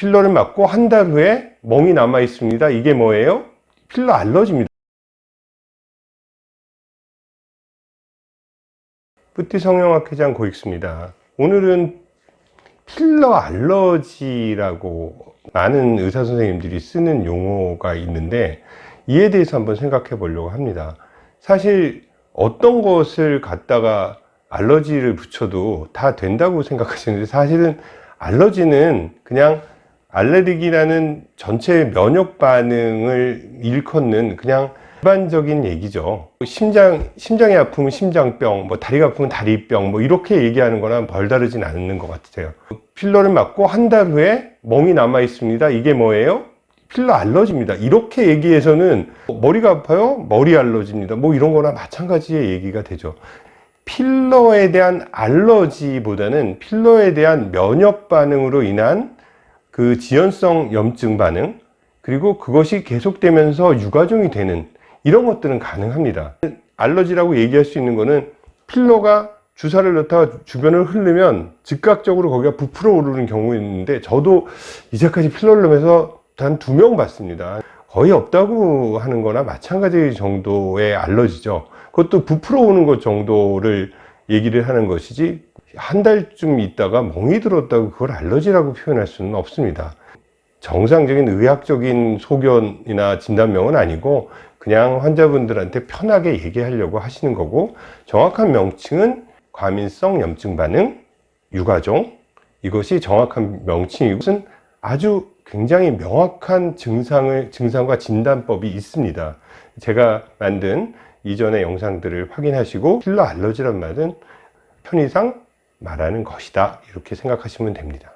필러를 맞고 한 달 후에 멍이 남아 있습니다. 이게 뭐예요? 필러 알러지입니다. 뿌띠 성형학회장 고익수입니다. 오늘은 필러 알러지라고 많은 의사 선생님들이 쓰는 용어가 있는데 이에 대해서 한번 생각해 보려고 합니다. 사실 어떤 것을 갖다가 알러지를 붙여도 다 된다고 생각하시는데 사실은 알러지는 그냥 알레르기라는 전체 면역 반응을 일컫는 그냥 일반적인 얘기죠. 심장, 심장이 아프면 심장병, 뭐 다리가 아프면 다리병, 뭐 이렇게 얘기하는 거랑 별다르진 않는 것 같아요. 필러를 맞고 한 달 후에 멍이 남아 있습니다. 이게 뭐예요? 필러 알러지입니다. 이렇게 얘기해서는 머리가 아파요? 머리 알러지입니다. 뭐 이런 거나 마찬가지의 얘기가 되죠. 필러에 대한 알러지보다는 필러에 대한 면역 반응으로 인한 그 지연성 염증 반응 그리고 그것이 계속되면서 유가종이 되는 이런 것들은 가능합니다. 알러지라고 얘기할 수 있는 거는 필러가 주사를 넣다가 주변을 흐르면 즉각적으로 거기가 부풀어 오르는 경우 있는데 저도 이제까지 필러를 넣으면서 단 두 명 봤습니다. 거의 없다고 하는 거나 마찬가지 정도의 알러지죠. 그것도 부풀어 오는 것 정도를 얘기를 하는 것이지 한 달쯤 있다가 멍이 들었다고 그걸 알러지라고 표현할 수는 없습니다. 정상적인 의학적인 소견이나 진단명은 아니고 그냥 환자분들한테 편하게 얘기하려고 하시는 거고 정확한 명칭은 과민성 염증 반응 유가종 이것이 정확한 명칭이고 은 아주 굉장히 명확한 증상을 증상과 진단법이 있습니다. 제가 만든 이전의 영상들을 확인하시고 필러 알러지란 말은 편의상 말하는 것이다. 이렇게 생각하시면 됩니다